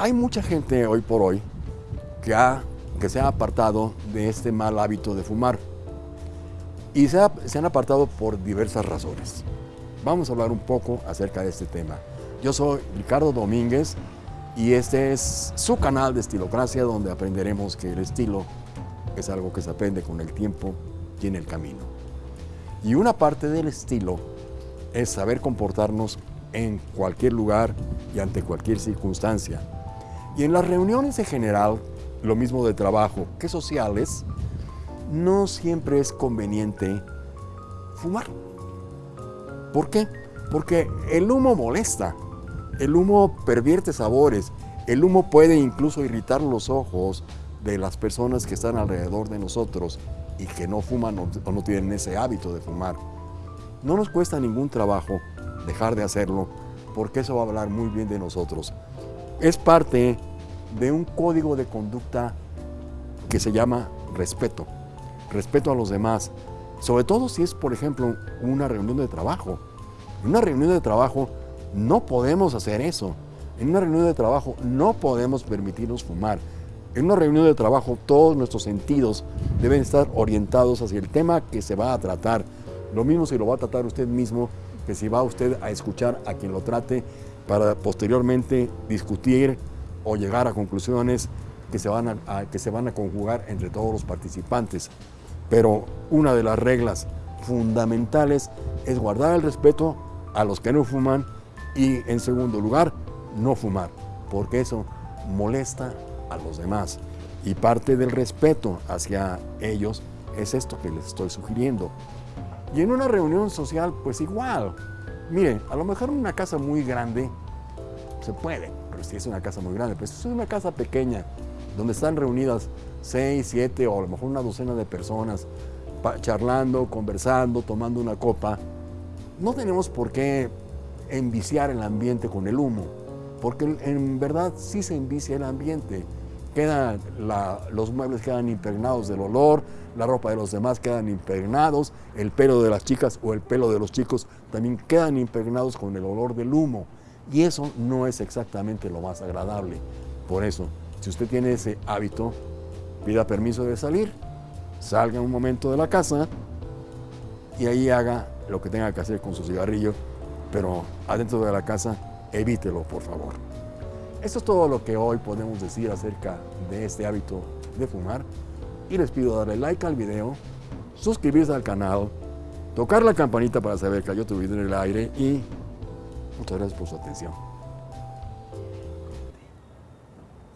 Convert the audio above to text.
Hay mucha gente hoy por hoy que, ha, que se ha apartado de este mal hábito de fumar y se, se han apartado por diversas razones. Vamos a hablar un poco acerca de este tema. Yo soy Ricardo Domínguez y este es su canal de Estilocracia donde aprenderemos que el estilo es algo que se aprende con el tiempo y en el camino. Y una parte del estilo es saber comportarnos en cualquier lugar y ante cualquier circunstancia. Y en las reuniones en general, lo mismo de trabajo que sociales, no siempre es conveniente fumar. ¿Por qué? Porque el humo molesta, el humo pervierte sabores, el humo puede incluso irritar los ojos de las personas que están alrededor de nosotros y que no fuman o no tienen ese hábito de fumar. No nos cuesta ningún trabajo dejar de hacerlo porque eso va a hablar muy bien de nosotros. Es parte de un código de conducta que se llama respeto. Respeto a los demás. Sobre todo si es, por ejemplo, una reunión de trabajo. En una reunión de trabajo no podemos hacer eso. En una reunión de trabajo no podemos permitirnos fumar. En una reunión de trabajo todos nuestros sentidos deben estar orientados hacia el tema que se va a tratar. Lo mismo si lo va a tratar usted mismo que si va usted a escuchar a quien lo trate para posteriormente discutir o llegar a conclusiones que se van a, que se van a conjugar entre todos los participantes. Pero una de las reglas fundamentales es guardar el respeto a los que no fuman y en segundo lugar, no fumar, porque eso molesta a los demás. Y parte del respeto hacia ellos es esto que les estoy sugiriendo. Y en una reunión social, pues igual. Mire, a lo mejor una casa muy grande se puede, pero si es una casa muy grande, pues si es una casa pequeña, donde están reunidas seis, siete o a lo mejor una docena de personas, charlando, conversando, tomando una copa, no tenemos por qué enviciar el ambiente con el humo, porque en verdad sí se envicia el ambiente. Los muebles quedan impregnados del olor, la ropa de los demás quedan impregnados, el pelo de las chicas o el pelo de los chicos también quedan impregnados con el olor del humo. Y eso no es exactamente lo más agradable. Por eso, si usted tiene ese hábito, pida permiso de salir, salga un momento de la casa y ahí haga lo que tenga que hacer con su cigarrillo, pero adentro de la casa evítelo, por favor. Esto es todo lo que hoy podemos decir acerca de este hábito de fumar y les pido darle like al video, suscribirse al canal, tocar la campanita para saber que hay otro video en el aire y muchas gracias por su atención.